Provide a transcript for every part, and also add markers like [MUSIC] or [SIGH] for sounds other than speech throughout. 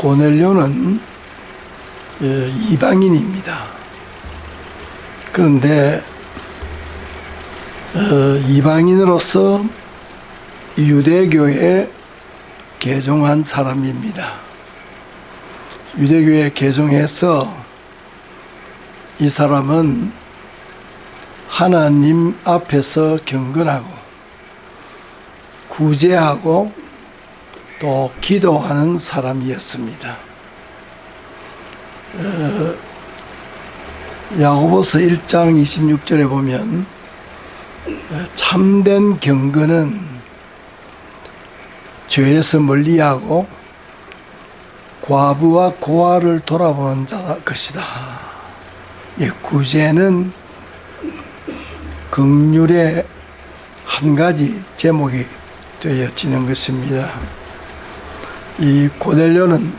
고넬료는 예, 이방인입니다. 그런데 어, 이방인으로서 유대교에 개종한 사람입니다. 유대교에 개종해서 이 사람은 하나님 앞에서 경건하고 구제하고 또 기도하는 사람이었습니다. 어, 야고보서 1장 26절에 보면 어, 참된 경건은 죄에서 멀리하고 과부와 고아를 돌아보는 자 것이다. 예, 구제는 극률의 한 가지 제목이 되어지는 것입니다. 이 고넬료는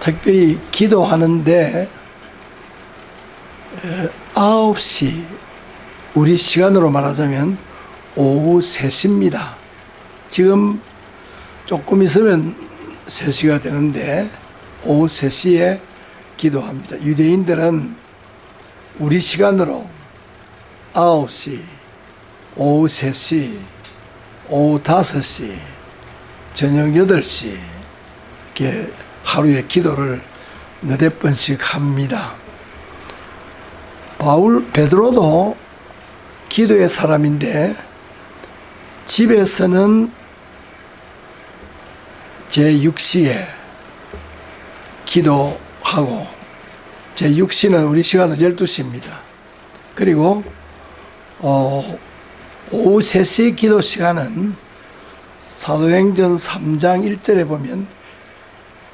특별히 기도하는데 9시 우리 시간으로 말하자면 오후 3시입니다. 지금 조금 있으면 3시가 되는데 오후 3시에 기도합니다. 유대인들은 우리 시간으로 9시, 오후 3시, 오후 5시, 저녁 8시 이렇게 하루에 기도를 너댓 번씩 합니다. 바울 베드로도 기도의 사람인데 집에서는 제6시에 기도하고 제6시는 우리 시간은 12시입니다. 그리고 어, 오후 3시 기도 시간은 사도행전 3장 1절에 보면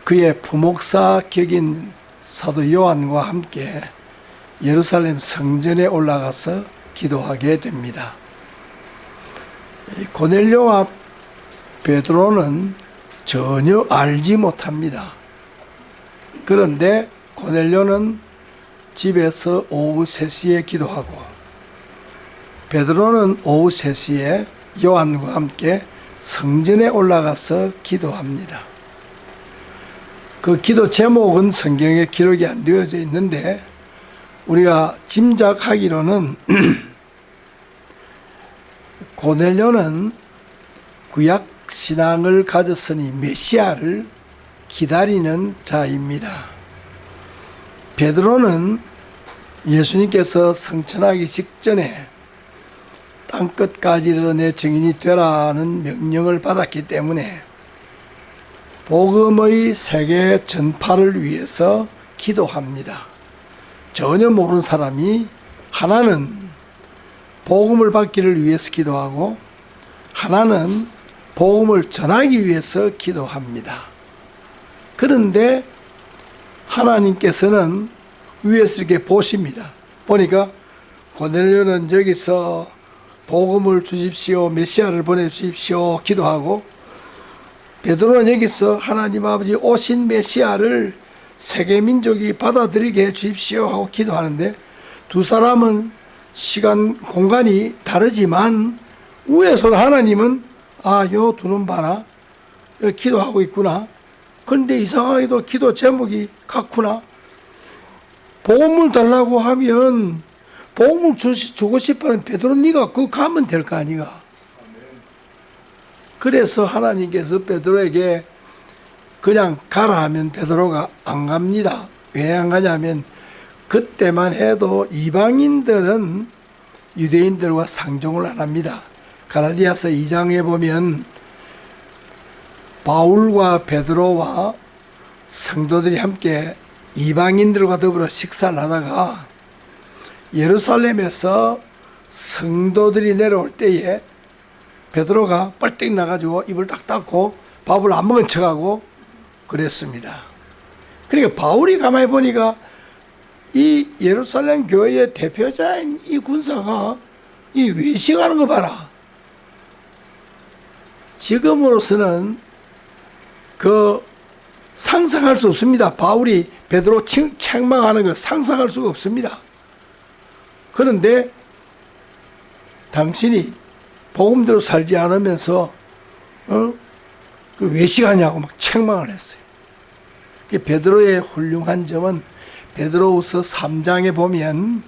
그의 부목사 격인 사도 요한과 함께 예루살렘 성전에 올라가서 기도하게 됩니다. 고넬료와 베드로는 전혀 알지 못합니다. 그런데 고넬료는 집에서 오후 3시에 기도하고 베드로는 오후 3시에 요한과 함께 성전에 올라가서 기도합니다. 그 기도 제목은 성경에 기록이 안 되어져 있는데 우리가 짐작하기로는 [CLEARS THROAT] 고넬료는 구약 신앙을 가졌으니 메시아를 기다리는 자입니다. 베드로는 예수님께서 성천하기 직전에 땅끝까지 이르내 증인이 되라는 명령을 받았기 때문에 복음의 세계 전파를 위해서 기도합니다. 전혀 모르는 사람이 하나는 복음을 받기를 위해서 기도하고 하나는 복음을 전하기 위해서 기도합니다. 그런데 하나님께서는 위에서 이렇게 보십니다. 보니까 고넬료는 여기서 복음을 주십시오, 메시아를 보내주십시오 기도하고 베드로는 여기서 하나님 아버지 오신 메시아를 세계 민족이 받아들이게 해 주십시오 하고 기도하는데 두 사람은 시간 공간이 다르지만 위에서 하나님은 아요 두는 봐라. 기도하고 있구나. 그런데 이상하게도 기도 제목이 같구나. 보험을 달라고 하면 보험을 주고 싶어하는 베드로 네가 그 가면 될 거 아니가 그래서 하나님께서 베드로에게 그냥 가라 하면 베드로가 안 갑니다. 왜 안 가냐면 그때만 해도 이방인들은 유대인들과 상종을 안 합니다. 가라디아서 2장에 보면 바울과 베드로와 성도들이 함께 이방인들과 더불어 식사를 하다가 예루살렘에서 성도들이 내려올 때에 베드로가 뻘떡 나가지고 입을 딱 닫고 밥을 안 먹은 척하고 그랬습니다. 그러니까 바울이 가만히 보니까 이 예루살렘 교회의 대표자인 이 군사가 이 외식하는 거 봐라. 지금으로서는 그 상상할 수 없습니다. 바울이 베드로 책망하는 거 상상할 수가 없습니다. 그런데 당신이 복음대로 살지 않으면서 어? 그 외식하냐고 막 책망을 했어요. 그 베드로의 훌륭한 점은 베드로후서 3장에 보면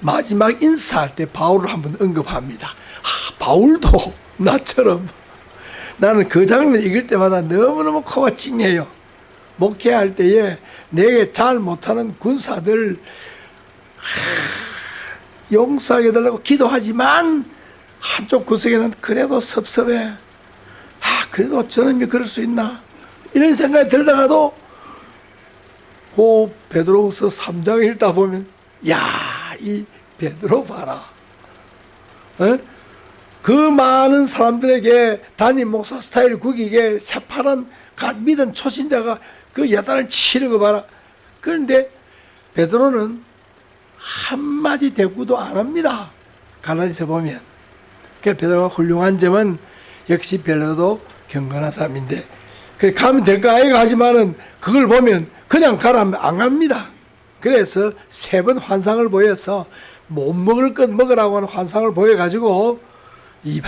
마지막 인사할 때 바울을 한번 언급합니다. 아, 바울도 나처럼 나는 그 장면 읽을 때마다 너무너무 코가 찡해요. 목회할 때에 내게 잘 못하는 군사들 하, 용서하게 달라고 기도하지만 한쪽 구석에는 그래도 섭섭해. 아, 그래도 저놈이 그럴 수 있나? 이런 생각이 들다가도 그 베드로후서 3장 읽다 보면 야, 이 베드로 봐라. 어? 그 많은 사람들에게 담임 목사 스타일 구기게 새파란 갓 믿은 초신자가 그 야단을 치는 거 봐라. 그런데 베드로는 한마디 대꾸도 안 합니다. 갈라디서 보면. 그 베드로가 훌륭한 점은 역시 베드로도 경건한 사람인데 그래 가면 될까 아이가 하지만은 그걸 보면 그냥 가라면 안 갑니다. 그래서 세 번 환상을 보여서 못 먹을 것 먹으라고 하는 환상을 보여가지고 이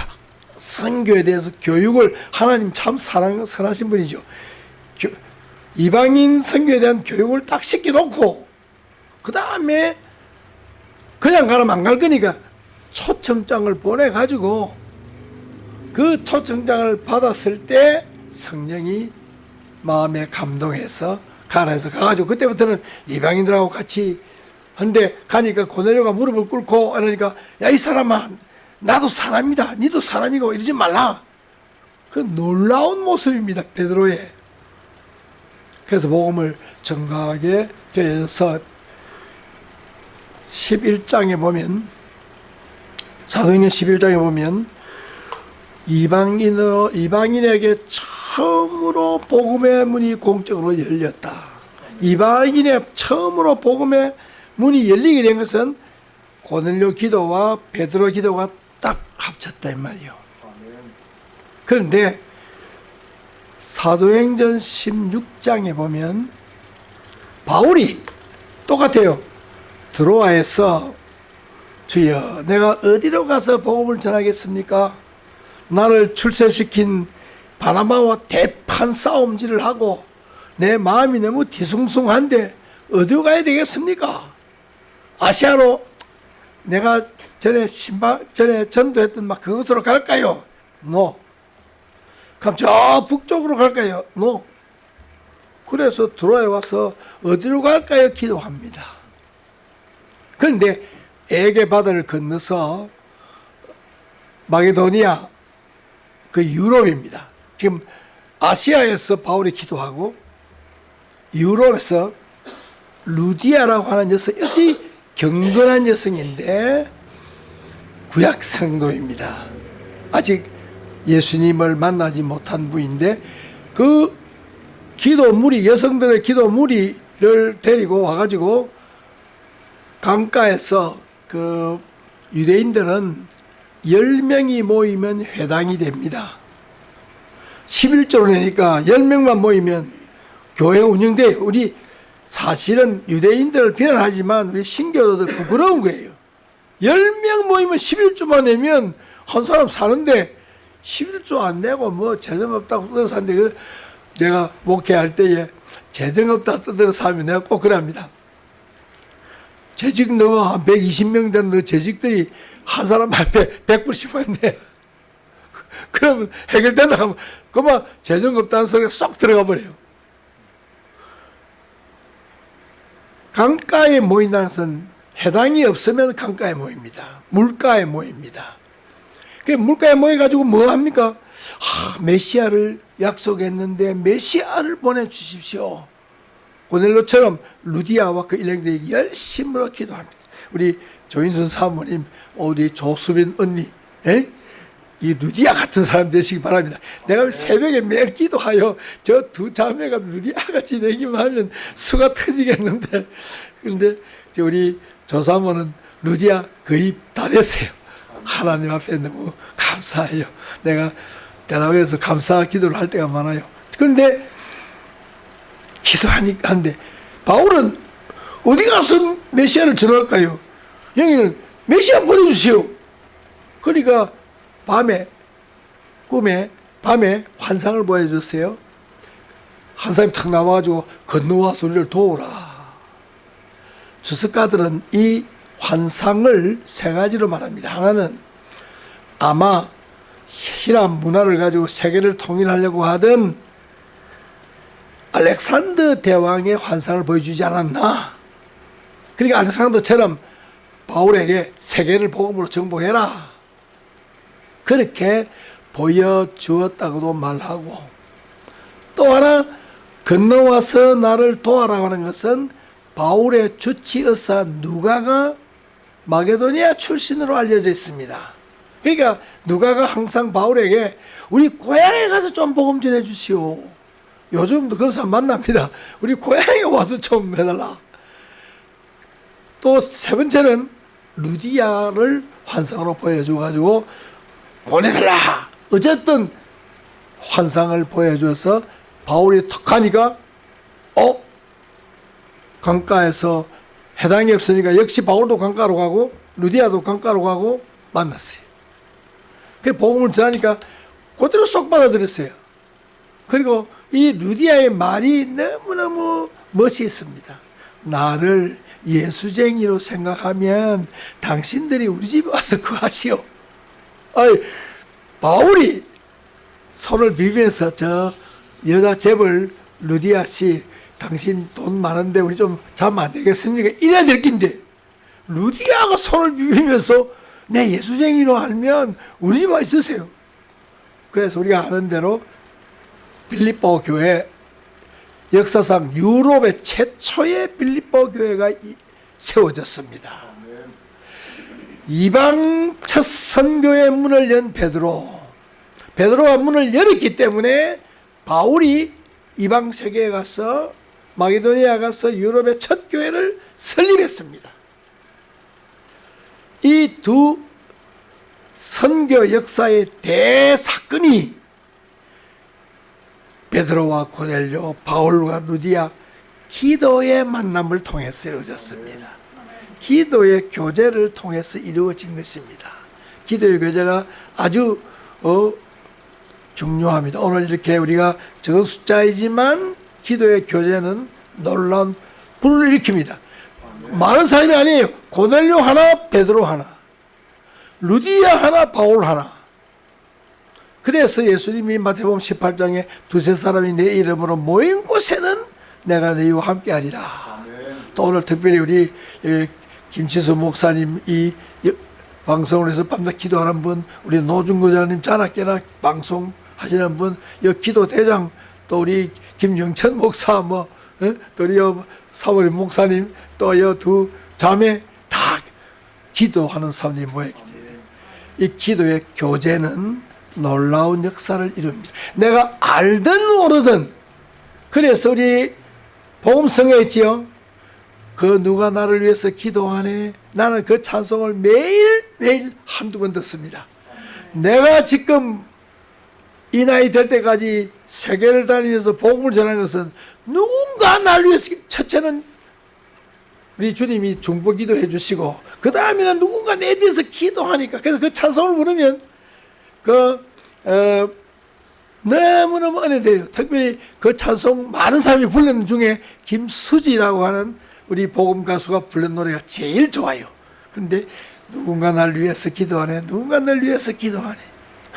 선교에 대해서 교육을 하나님 참 사랑 선하신 분이죠. 교, 이방인 선교에 대한 교육을 딱 시켜놓고 그 다음에 그냥 가라면 안 갈 거니까 초청장을 보내가지고 그 초청장을 받았을 때 성령이 마음에 감동해서 가라 해서 가가지고 그때부터는 이방인들하고 같이 한데 가니까 고넬료가 무릎을 꿇고 그러니까 야 이 사람아 나도 사람이다. 니도 사람이고 이러지 말라. 그 놀라운 모습입니다 베드로의. 그래서 복음을 정가하게 되어서 11장에 보면 사도행전 11장에 보면 이방인어 이방인에게 처음으로 복음의 문이 공적으로 열렸다. 이방인의 처음으로 복음의 문이 열리게 된 것은 고넬료 기도와 베드로 기도가 딱 합쳤다 이 말이요. 그런데 사도행전 16장에 보면 바울이 똑같아요. 드로아에서 주여 내가 어디로 가서 복음을 전하겠습니까? 나를 출세시킨 바나바와 대판 싸움질을 하고 내 마음이 너무 뒤숭숭한데 어디로 가야 되겠습니까? 아시아로 내가 전에 신방 전에 전도했던 막 그것으로 갈까요? No. 그럼 저 북쪽으로 갈까요? No. 그래서 들어와 와서 어디로 갈까요? 기도합니다. 그런데 에게 바다를 건너서 마게도니아 그 유럽입니다. 지금 아시아에서 바울이 기도하고 유럽에서 루디아라고 하는 여성 역시 경건한 여성인데 구약 성도입니다. 아직 예수님을 만나지 못한 부인데 그 기도 무리 여성들의 기도 무리를 데리고 와가지고 강가에서 그 유대인들은 10명이 모이면 회당이 됩니다. 11조로 내니까 10명만 모이면 교회 운영돼 우리 사실은 유대인들을 비난하지만 우리 신교도들 부끄러운 거예요. 10명 모이면 11조만 내면 한 사람 사는데 11조 안 내고 뭐 재정 없다고 뜯어 사는데 그 제가 목회할 때에 재정 없다 뜯어 사면 내가 꼭 그럽니다. 재직 너가 한 120명 되는 너 재직들이 한 사람 앞에 100불씩만 내. 그러면 해결된다 하면 그만 재정 없다는 소리가 쏙 들어가 버려요. 강가에 모인다는 것은 해당이 없으면 강가에 모입니다. 물가에 모입니다. 그 물가에 모여가지고 뭐 합니까? 아, 메시아를 약속했는데 메시아를 보내주십시오. 고넬로처럼 루디아와 그 일행들이 열심으로 기도합니다. 우리 조인순 사모님, 우리 조수빈 언니, 에? 이 루디아 같은 사람 되시기 바랍니다. 내가 새벽에 매일 기도하여 저 두 자매가 루디아 같이 되기만 하면 수가 터지겠는데, 그런데 우리 조사모는 루디아 거의 다 됐어요. 하나님 앞에 너무 감사해요. 내가 대답해서 감사 기도를 할 때가 많아요. 그런데 기도하니까 한데 바울은 어디 가서 메시아를 전할까요? 여기는 메시아 보내주세요. 그러니까 밤에 꿈에 밤에 환상을 보여줬어요. 한 사람이 탁 나와가지고 건너와서 우리를 도우라. 주석가들은 이 환상을 세 가지로 말합니다. 하나는 아마 히람 문화를 가지고 세계를 통일하려고 하던 알렉산더 대왕의 환상을 보여주지 않았나? 그러니까 알렉산더처럼 바울에게 세계를 복음으로 정복해라. 그렇게 보여주었다고도 말하고 또 하나 건너와서 나를 도와라고 하는 것은 바울의 주치의사 누가가 마게도니아 출신으로 알려져 있습니다. 그러니까 누가가 항상 바울에게 우리 고향에 가서 좀 복음 전해 주시오. 요즘도 그런 사람 만납니다. 우리 고향에 와서 좀 해달라. 또 세 번째는 루디아를 환상으로 보여줘가지고 보내달라. 어쨌든 환상을 보여줘서 바울이 턱 하니까 어? 강가에서 해당이 없으니까 역시 바울도 강가로 가고 루디아도 강가로 가고 만났어요. 그 복음을 전하니까 그대로 쏙 받아들였어요. 그리고 이 루디아의 말이 너무너무 멋있습니다. 나를 예수쟁이로 생각하면 당신들이 우리 집에 와서 구하시오. 아이, 바울이 손을 비비면서 저 여자 재벌 루디아 씨 당신 돈 많은데 우리 좀 자면 안 되겠습니까? 이래야 될 낀데 루디아가 손을 비비면서 내 예수쟁이로 알면 우리 집에 와 있으세요. 그래서 우리가 아는 대로 빌립보 교회 역사상 유럽의 최초의 빌립보 교회가 이- 세워졌습니다. 이방 첫 선교의 문을 연 베드로. 베드로가 문을 열었기 때문에 바울이 이방 세계에 가서 마게도니아 가서 유럽의 첫 교회를 설립했습니다. 이 두 선교 역사의 대사건이 베드로와 고넬료, 바울과 루디아 기도의 만남을 통해서 이루어졌습니다. 기도의 교제를 통해서 이루어진 것입니다. 기도의 교제가 아주 어, 중요합니다. 오늘 이렇게 우리가 적은 숫자이지만 기도의 교제는 놀라운 불을 일으킵니다. 많은 사람이 아니에요. 고넬료 하나, 베드로 하나, 루디아 하나, 바울 하나. 그래서 예수님이 마태복음 18장에 두세 사람이 내 이름으로 모인 곳에는 내가 너희와 함께하리라. 또 오늘 특별히 우리 예, 김치수 목사님 이 여- 방송을 해서 밤낮 기도하는 분, 우리 노중거자님 자나깨나 방송 하시는 분, 여 기도 대장 또 우리 김영천 목사 뭐, 어? 또 우리 여 사월 목사님 또 여 두 자매 다 기도하는 사람들이 모였기 때문에 이 기도의 교제는 놀라운 역사를 이룹니다. 내가 알든 모르든 그래서 우리 복음성에 있지요. 그 누가 나를 위해서 기도하네. 나는 그 찬송을 매일 매일 한두 번 듣습니다. 내가 지금 이 나이 될 때까지 세계를 다니면서 복음을 전하는 것은 누군가 나를 위해서 첫째는 우리 주님이 중보 기도해 주시고 그 다음에는 누군가 내 뒤에서 기도하니까 그래서 그 찬송을 부르면 그 어, 너무너무 은혜돼요. 특별히 그 찬송 많은 사람이 부르는 중에 김수지라고 하는 우리 복음 가수가 부른 노래가 제일 좋아요. 그런데 누군가 날 위해서 기도하네. 누군가 날 위해서 기도하네.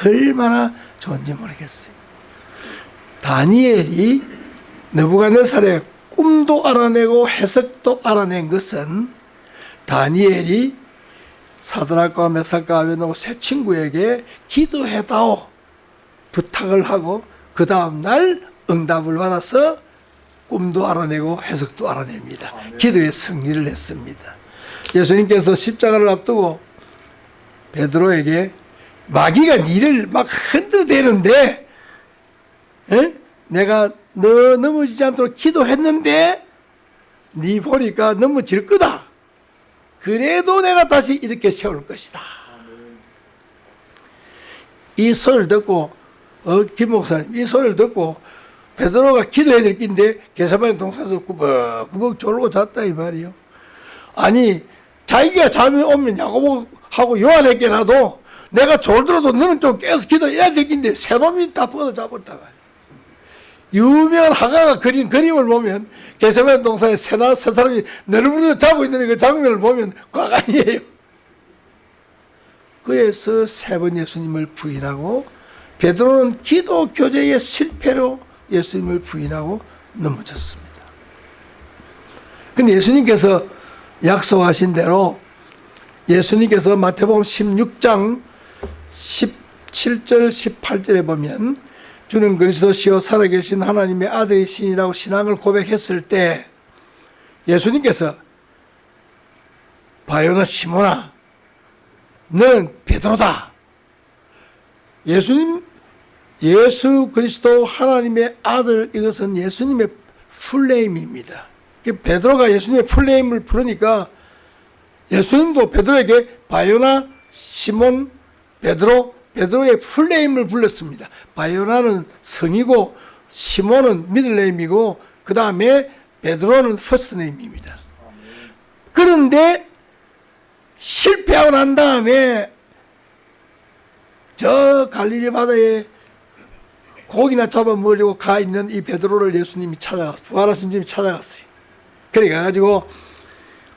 얼마나 좋은지 모르겠어요. 다니엘이 느부갓네살의 꿈도 알아내고 해석도 알아낸 것은 다니엘이 사드락과 메삭과 아벤노고 세 친구에게 기도해다오 부탁을 하고 그 다음 날 응답을 받아서 꿈도 알아내고 해석도 알아냅니다. 기도의 승리를 했습니다. 예수님께서 십자가를 앞두고 베드로에게 마귀가 니를 막 흔들대는데 에? 내가 너 넘어지지 않도록 기도했는데 니 보니까 넘어질 거다. 그래도 내가 다시 이렇게 세울 것이다. 이 소리를 듣고 어, 김 목사님 이 소리를 듣고 베드로가 기도해야 될 긴데 게사반의 동산에서 꾸벅꾸벅 졸고 잤다 이 말이요. 아니 자기가 잠이 오면 야고보하고 요한에게라도 내가 졸더라도 너는 좀 깨서 기도해야 될 긴데 새 놈이 다 뻗어 잡았다 말이야. 유명한 화가가 그린 그림을 보면 개세만 동산에 새나 세 사람이 너르르 자고 있는 그 장면을 보면 과간이에요. 그래서 세 번 예수님을 부인하고 베드로는 기도 교제의 실패로 예수님을 부인하고 넘어졌습니다. 근데 예수님께서 약속하신 대로 예수님께서 마태복음 16장 17절 18절에 보면 주는 그리스도시요 살아계신 하나님의 아들이시니라고 신앙을 고백했을 때 예수님께서 바요나 시모나 너는 베드로다. 예수님 예수 그리스도 하나님의 아들 이것은 예수님의 풀네임입니다. 베드로가 예수님의 풀네임을 부르니까 예수님도 베드로에게 바요나 시몬 베드로 베드로의 full name을 불렀습니다. 바요나는 성이고 시몬은 middle name이고 그 다음에 베드로는 first name입니다. 그런데 실패하고 난 다음에 저 갈릴리 바다에 고기나 잡아 먹으려고 가 있는 이 베드로를 예수님이 찾아갔어요. 부활하신 주님이 찾아갔어요. 그래 가지고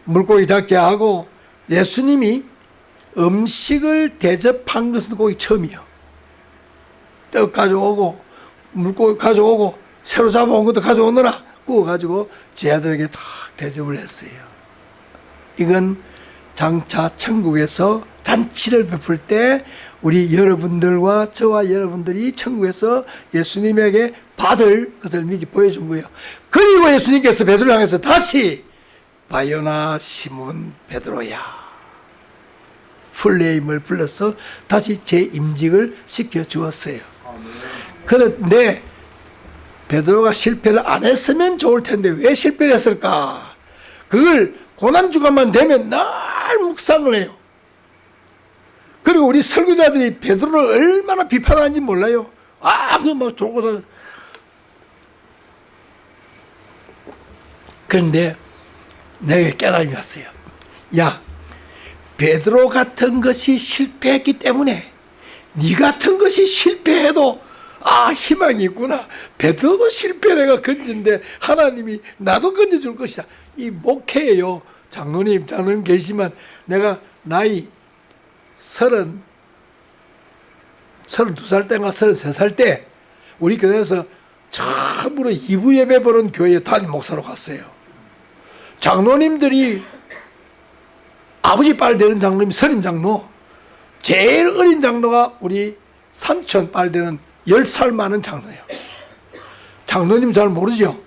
물고기 잡게 하고 예수님이 음식을 대접한 것은 거기 처음이요. 떡 가져오고 물고기 가져오고 새로 잡아온 것도 가져오느라 구워가지고 제자들에게 다 대접을 했어요. 이건 장차 천국에서 잔치를 베풀 때 우리 여러분들과 저와 여러분들이 천국에서 예수님에게 받을 것을 미리 보여준 거예요. 그리고 예수님께서 베드로 향해서 다시 바요나 시몬 베드로야 풀네임을 불러서 다시 제 임직을 시켜 주었어요. 그런데 베드로가 실패를 안 했으면 좋을 텐데 왜 실패를 했을까? 그걸 고난주간만 되면 날 묵상을 해요. 그리고 우리 설교자들이 베드로를 얼마나 비판하는지 몰라요. 아, 그막 좋고서. 그런데 내게 깨달음이 왔어요. 야, 베드로 같은 것이 실패했기 때문에 네 같은 것이 실패해도 아 희망이 있구나. 베드로도 실패를 가 건진데 하나님이 나도 건져줄 것이다. 이 목회예요. 장로님, 장로님 계시지만 내가 나이 서른 서른두 살 때인가 서른세 살 때 우리 교회에서 처음으로 이부 예배 보는 교회에 담임 목사로 갔어요. 장로님들이 아버지 빨 되는 장로님 선임 장로 제일 어린 장로가 우리 삼촌 빨 되는 10살 많은 장로예요. 장로님 잘 모르죠?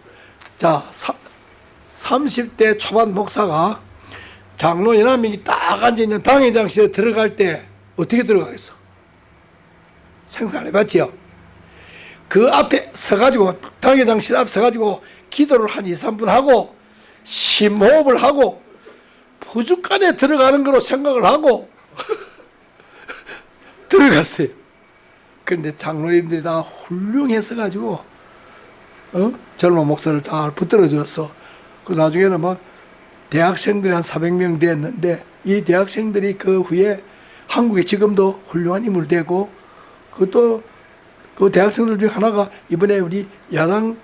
자, 사, 30대 초반 목사가 장로 연합명이 딱 앉아있는 당회장실에 들어갈 때 어떻게 들어가겠어? 생산 해봤지요? 그 앞에 서가지고 당회장실 앞에 서가지고 기도를 한 2, 3분 하고 심호흡을 하고 부죽간에 들어가는 거로 생각을 하고 [LAUGHS] 들어갔어요. 그런데 장로님들이 다 훌륭해서 가지고 어? 젊은 목사를 잘 붙들어 줬어. 그 나중에는 막 대학생들이 한 400명 됐는데 이 대학생들이 그 후에 한국에 지금도 훌륭한 인물 되고 그것도 그 대학생들 중에 하나가 이번에 우리 야당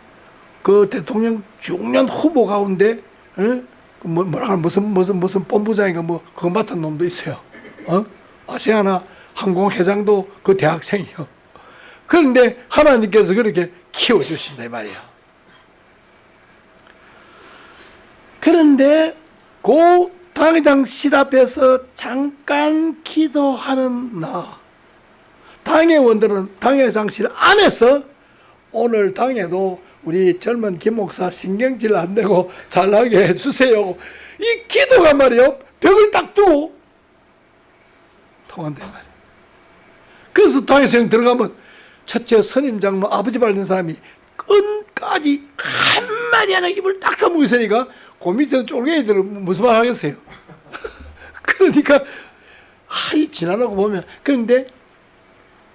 그 대통령 중년 후보 가운데 어? 뭐, 뭐라 무슨 무슨 무슨 본부장인가 뭐 그거 맡은 놈도 있어요. 어? 아세아나 항공회장도 그 대학생이요. 그런데 하나님께서 그렇게 키워주신다 이 말이야. 그런데 그 당회장 실 앞에서 잠깐 기도하는 나 당회원들은 당회장실 안에서 오늘 당에도 우리 젊은 김 목사 신경질 안 내고 잘나게 [LAUGHS] 해주세요. 이 기도가 말이요 벽을 딱 두고 통한단 말이에요. 그래서 당회생 들어가면 첫째 선임 장로 아버지 밟는 사람이 끝까지 한마디 하나 입을 딱 다물고 있으니까 그 밑에는 쫄갱이들은 무슨 말 하겠어요? [LAUGHS] 그러니까 하이 지나라고 보면 그런데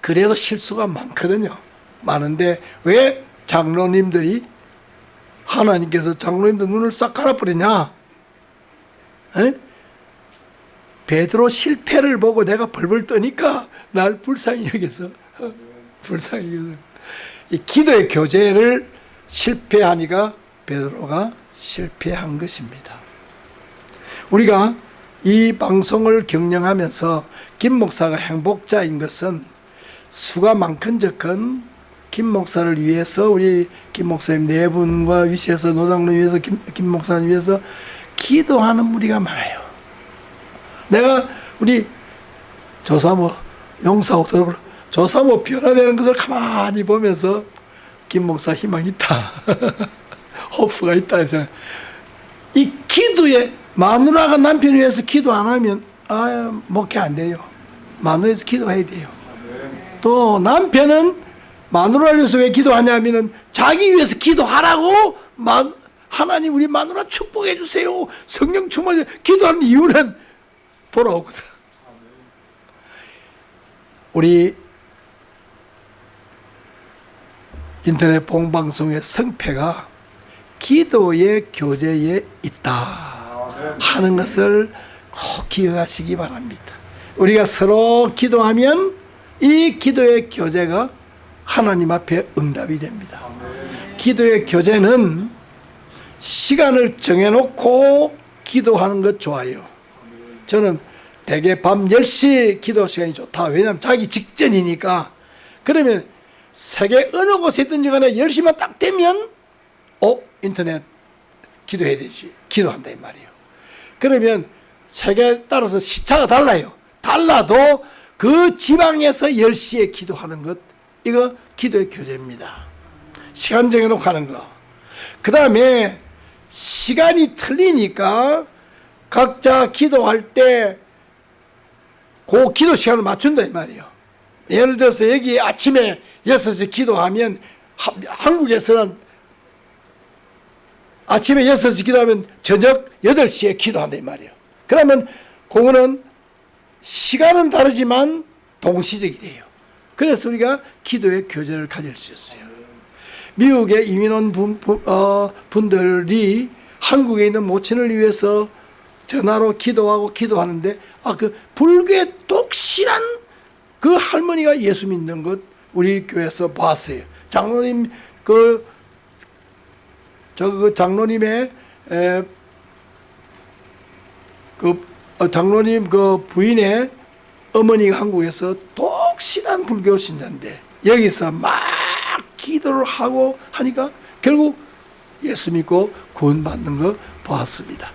그래도 실수가 많거든요. 많은데 왜 장로님들이 하나님께서 장로님들 눈을 싹 갈아버리냐? 에? 베드로 실패를 보고 내가 벌벌 떠니까 날 불쌍히 여겨서 어? 불쌍히 여겨서 이 기도의 교제를 실패하니까 베드로가 실패한 것입니다. 우리가 이 방송을 경영하면서 김 목사가 행복자인 것은 수가 많건 적건 김 목사를 위해서 우리 김 목사님 네 분과 위시에서 노장로 위해서 김, 김 목사님 위해서 기도하는 무리가 많아요. 내가 우리 조사모 용사옥도 조사모 변화되는 것을 가만히 보면서 김 목사 희망 있다. [LAUGHS] 호프가 있다. 이 기도에 마누라가 남편 위해서 기도 안 하면 아 목회 안 돼요. 마누라에서 기도해야 돼요. 또 남편은 마누라를 위해서 왜 기도하냐면은 자기 위해서 기도하라고 마, 하나님 우리 마누라 축복해 주세요. 성령 충만해 기도하는 이유는 돌아오거든. 우리 인터넷 봉방송의 성패가 기도의 교제에 있다 하는 것을 꼭 기억하시기 바랍니다. 우리가 서로 기도하면 이 기도의 교제가 하나님 앞에 응답이 됩니다. 기도의 교제는 시간을 정해놓고 기도하는 것 좋아요. 저는 대개 밤 10시 기도 시간이 좋다. 왜냐하면 자기 직전이니까. 그러면 세계 어느 곳에 있든지 간에 10시만 딱 되면 어? 인터넷 기도해야 되지. 기도한다 이 말이에요. 그러면 세계에 따라서 시차가 달라요. 달라도 그 지방에서 10시에 기도하는 것 이거 기도의 교제입니다. 시간 정해놓고 하는 거. 그 다음에 시간이 틀리니까 각자 기도할 때 그 기도 시간을 맞춘다 이 말이에요. 예를 들어서 여기 아침에 6시 기도하면 하, 한국에서는 아침에 6시 기도하면 저녁 8시에 기도한다 이 말이에요. 그러면 그거는 시간은 다르지만 동시적이 돼요. 그래서 우리가 기도의 교제를 가질 수 있어요. 미국에 이민 온 분, 어, 분들이 한국에 있는 모친을 위해서 전화로 기도하고 기도하는데 아 그 불교의 독실한 그 할머니가 예수 믿는 것 우리 교회에서 봤어요. 장로님 그 저 그 장로님의 에, 그 어, 장로님 그 부인의 어머니가 한국에서 독실한 불교 신자인데 여기서 막 기도를 하고 하니까 결국 예수 믿고 구원받는 거 보았습니다.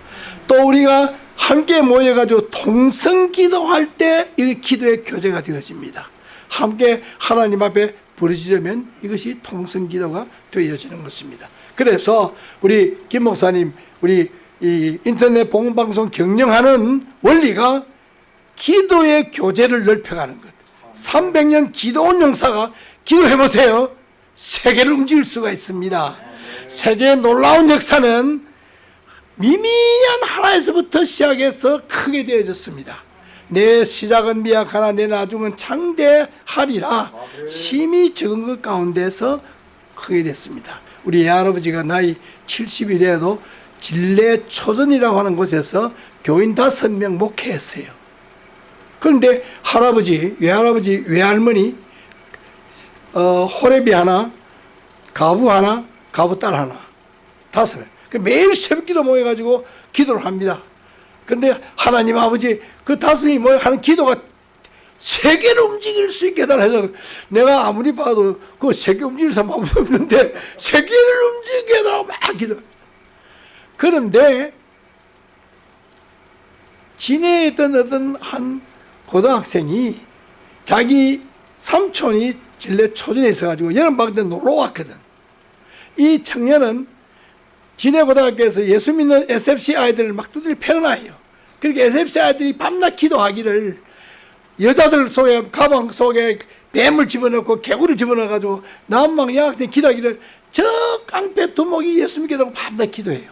또 우리가 함께 모여가지고 통성 기도할 때 이 기도의 교제가 되어집니다. 함께 하나님 앞에 부르짖으면 이것이 통성 기도가 되어지는 것입니다. 그래서 우리 김 목사님 우리 이 인터넷 봉방송 경영하는 원리가 기도의 교제를 넓혀가는 것. 300년 기도원 용사가 기도해 보세요. 세계를 움직일 수가 있습니다. 세계의 놀라운 역사는 미미한 하나에서부터 시작해서 크게 되어졌습니다. 내 시작은 미약하나 내 나중은 창대하리라 심히 적은 것 가운데서 크게 됐습니다. 우리 할아버지가 나이 70이 돼도 진례 초전이라고 하는 곳에서 교인 다섯 명 목회했어요. 그런데 할아버지, 외할아버지, 외할머니, 어, 호래비 하나, 가부 하나, 가부 딸 하나, 다섯 명. 그 매일 새벽기도 모여가지고 기도를 합니다. 근데 하나님 아버지 그 다섯 명이 모여 하는 기도가 세계를 움직일 수 있게 해달라 서 내가 아무리 봐도 그 세계 움직일 사람 아무도 없는데 세계를 움직이게 해달라고 막 기도. 그런데 있던 어떤 한 고등학생이 자기 삼촌이 진례 초전에 있어가지고 여름방학 때 놀러 왔거든. 이 청년은 진해고등학교에서 예수 믿는 SFC 아이들을 막 두드려 패는 아이예요. 그러니까 SFC 아이들이 밤낮 기도하기를 여자들 속에 가방 속에 뱀을 집어넣고 개구리를 집어넣어가지고 남방 여학생 기도하기를 저 깡패 두목이 예수 믿게 되고 밤낮 기도해요.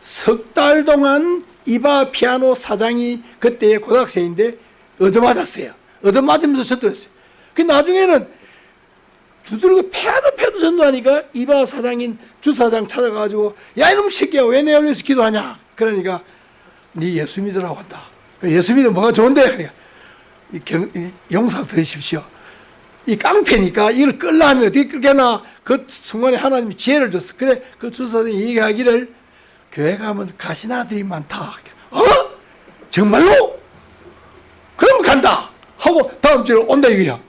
석 달 동안 이바 피아노 사장이 그때 고등학생인데 얻어맞았어요. 얻어맞으면서 전도했어요. 그 나중에는 두드리고 패도 패도 전도하니까 이바 사장인 주사장 찾아가지고 야 이놈 새끼야 왜내 위해서 기도하냐 그러니까 네 예수 믿으라고 한다. 그 예수 믿으면 뭐가 좋은데 그러니까 이 경, 이 용사 들으십시오. 이 깡패니까 이걸 끌려면 어떻게 끌게나 그 순간에 하나님이 지혜를 줬어. 그래 그 주사들이 얘기하기를 교회 가면 가신 아들이 많다. 어? 정말로? 그럼 간다. 하고 다음 주에 온다 이거야.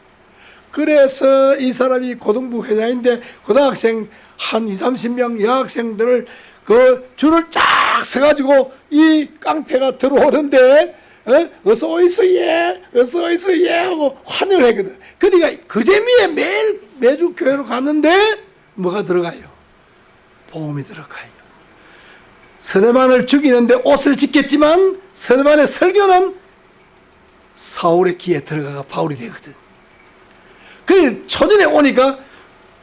그래서 이 사람이 고등부 회장인데 고등학생 한 2, 30명 여학생들을 그 줄을 쫙 서가지고 이 깡패가 들어오는데 어? 서 오이소 예, 어서 오이소 예 하고 환영을 했거든. 그러니까 그 재미에 매일 매주 교회로 갔는데 뭐가 들어가요? 보험이 들어가요. 서대만을 죽이는데 옷을 짓겠지만 서대만의 설교는 사울의 귀에 들어가가 바울이 되거든. 그 초전에 오니까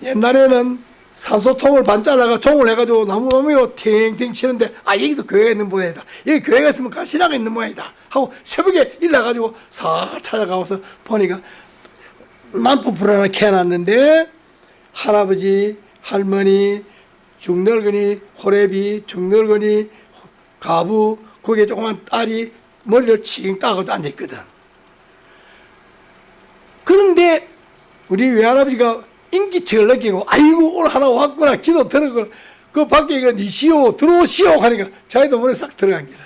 옛날에는 산소통을 반 잘라가 종을 해가지고 나무나무로 탱탱 치는데 아 여기도 교회가 있는 모양이다. 여기 교회가 있으면 가시나가 있는 모양이다. 하고 새벽에 일나가지고 싹 찾아가서 보니까 남부 불안을 캐놨는데 할아버지 할머니 중늙은이 호래비 중늙은이 가부 거기에 조그만 딸이 머리를 칭 따고 앉아있거든. 그런데 우리 외할아버지가 인기척을 느끼고 아이고 오늘 하나 왔구나 기도 들어걸 그 밖에 이거 니시오 들어오시오 하니까 자기도 머리 싹 들어간 기라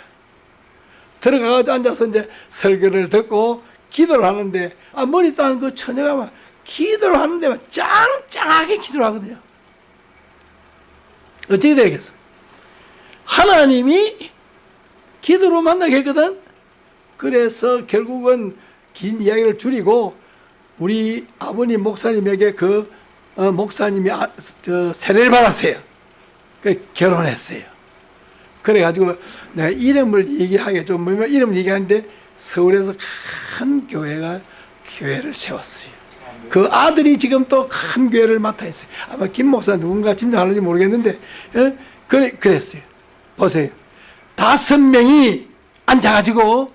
들어가가지고 앉아서 이제 설교를 듣고 기도를 하는데 아 머리 따는 그 처녀가 막 기도를 하는데 막 짱짱하게 기도를 하거든요. 어떻게 되겠어? 하나님이 기도로 만나게 했거든. 그래서 결국은 긴 이야기를 줄이고 우리 아버님 목사님에게 그 어, 목사님이 아, 저 세례를 받았어요. 그 결혼했어요. 그래가지고 내가 이름을 얘기하게 좀 뭐면 이름을 얘기하는데 서울에서 큰 교회가 교회를 세웠어요. 그 아들이 지금 또 큰 교회를 맡아 있어요. 아마 김 목사 누군가 짐작하는지 모르겠는데 어? 그래 그랬어요. 보세요. 다섯 명이 앉아가지고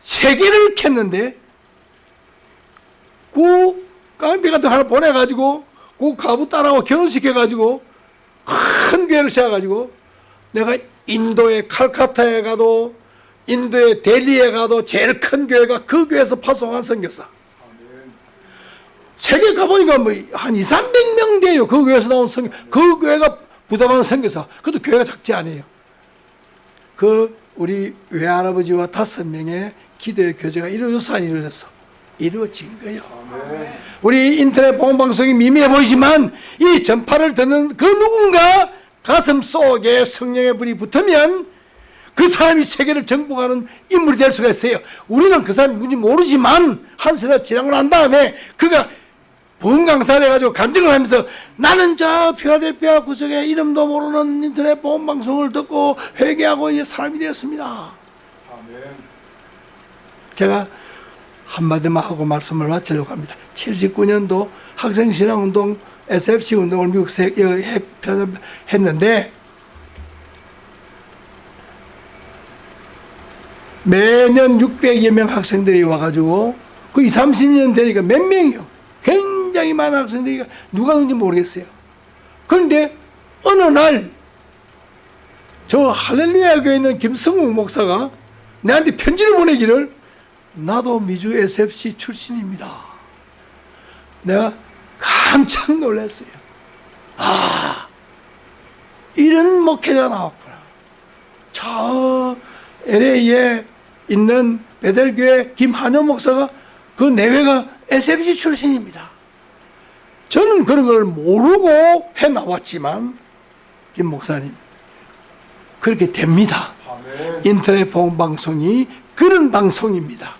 세계를 캤는데 그 깡패 같은 거 하나 보내가지고 그 가부 딸하고 결혼시켜가지고 큰 교회를 세워가지고 내가 인도의 칼카타에 가도 인도의 델리에 가도 제일 큰 교회가 그 교회에서 파송한 선교사. 세계 가보니까 뭐 한 2, 300명 돼요. 그 교회에서 나온 선교 그 교회가 부담하는 선교사. 그것도 교회가 작지 않아요. 그 우리 외할아버지와 다섯 명의 기도의 교제가 이루어졌어 안 이루어졌어 이루어진 거예요 우리 인터넷 보험방송이 미미해 보이지만 이 전파를 듣는 그 누군가 가슴 속에 성령의 불이 붙으면 그 사람이 세계를 정복하는 인물이 될 수가 있어요. 우리는 그 사람이 누군지 모르지만 한 세대 지나고 난 다음에 그가 보험강사 돼가지고 간증을 하면서 나는 저 필라델피아 구석에 이름도 모르는 인터넷 보험방송을 듣고 회개하고 이제 사람이 되었습니다. 제가 한마디만 하고 말씀을 마치려고 합니다. 79년도 학생신앙운동 SFC 운동을 미국에서 했는데 매년 600여 명 학생들이 와가지고 그 20, 30년 되니까 몇 명이요. 굉장히 많은 학생들이 누가 누군지 모르겠어요. 그런데 어느 날 저 할렐루야 교회 있는 김성욱 목사가 내한테 편지를 보내기를 나도 미주 SFC 출신입니다. 내가 깜짝 놀랐어요. 아, 이런 목회자가 나왔구나. 저 LA에 있는 베델교회 김한효 목사가 그 내외가 SFC 출신입니다. 저는 그런 걸 모르고 해 나왔지만 김 목사님 그렇게 됩니다. 인터넷 보험방송이 그런 방송입니다.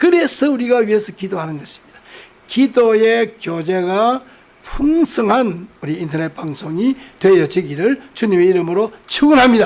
그래서 우리가 위해서 기도하는 것입니다. 기도의 교제가 풍성한 우리 인터넷 방송이 되어지기를 주님의 이름으로 축원합니다.